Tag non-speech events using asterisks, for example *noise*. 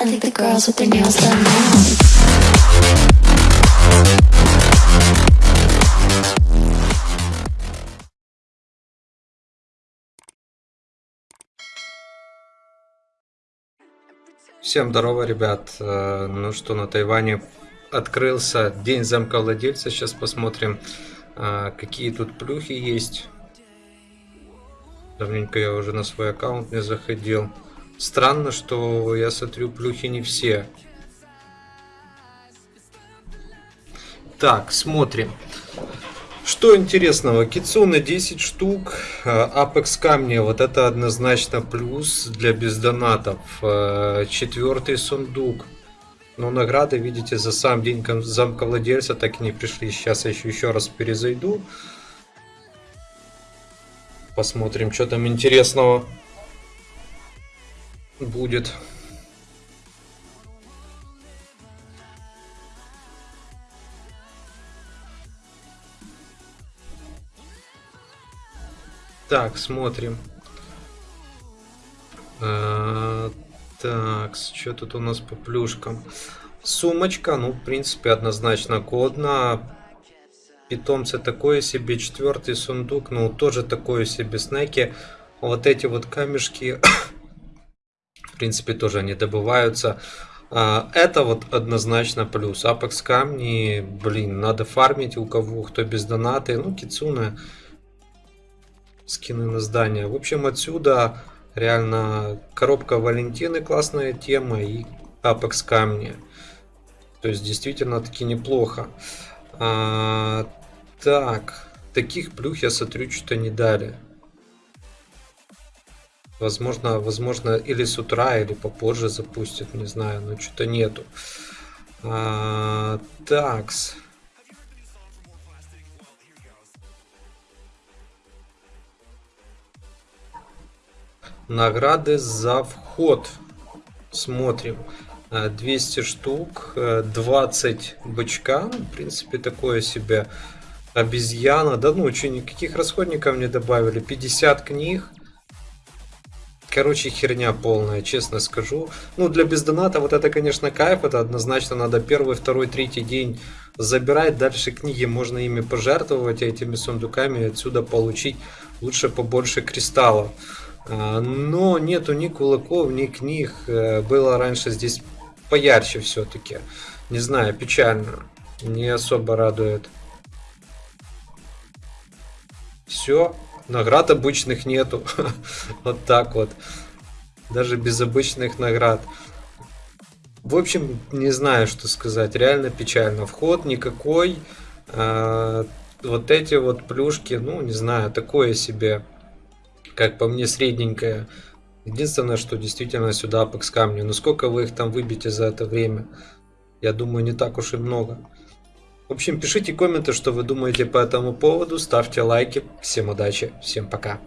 I think the girls with their nails done now. Всем здорово, ребят. Э, Ну что, на Тайване открылся День замка владельца. Сейчас посмотрим, э, какие тут плюхи есть. Давненько я уже на свой аккаунт не заходил. Странно, что я смотрю плюхи не все. Так, смотрим. Что интересного, Кицуны 10 штук, Apex камни, вот это однозначно плюс для бездонатов. Э, Четвертый сундук. Но награды, видите, за сам день кон- замка владельца так и не пришли. Сейчас я еще, еще раз перезайду. Посмотрим, что там интересного будет. Так, смотрим. А, Так, что тут у нас по плюшкам? Сумочка, ну, в принципе, однозначно годна. Питомцы такое себе. Четвертый сундук, ну, тоже такое себе. Снеки. Вот эти вот камешки, в принципе, тоже они добываются. А, Это вот однозначно плюс. Апекс камни, блин, надо фармить у кого, кто без донаты. Ну, кицуна скины на здание. В общем, отсюда реально коробка Валентины классная тема и Apex камни. То есть действительно таки неплохо. А, так, таких плюх я смотрю, что-то не дали. Возможно, возможно, или с утра, или попозже запустят, не знаю, но что-то нету. А, такс. Награды за вход. Смотрим. Э, 200 штук, э, 20 бычка. Ну, В принципе, такое себе обезьяна. Да ну, никаких расходников не добавили. 50 книг. Короче, херня полная, честно скажу. Ну, для бездоната вот это, конечно, кайф. Это однозначно надо первый, второй, третий день забирать. Дальше книги можно ими пожертвовать, этими сундуками. Отсюда получить лучше побольше кристаллов. А, Но нету ни кулаков, ни книг. Э, Было раньше здесь поярче все-таки. Не знаю, печально. Не особо радует. Все. Наград обычных нету. *laughs* Вот так вот. Даже без обычных наград. В общем, не знаю, что сказать. Реально печально. Вход никакой. А, Вот эти вот плюшки, ну, не знаю, такое себе как по мне, средненькая. Единственное, что действительно сюда Apex камни. Но сколько вы их там выбьете за это время? Я думаю, не так уж и много. В общем, пишите комменты, что вы думаете по этому поводу. Ставьте лайки. Всем удачи. Всем пока.